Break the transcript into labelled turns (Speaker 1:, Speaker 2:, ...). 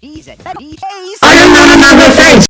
Speaker 1: He's a he's